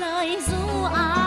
lời du ái.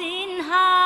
in high.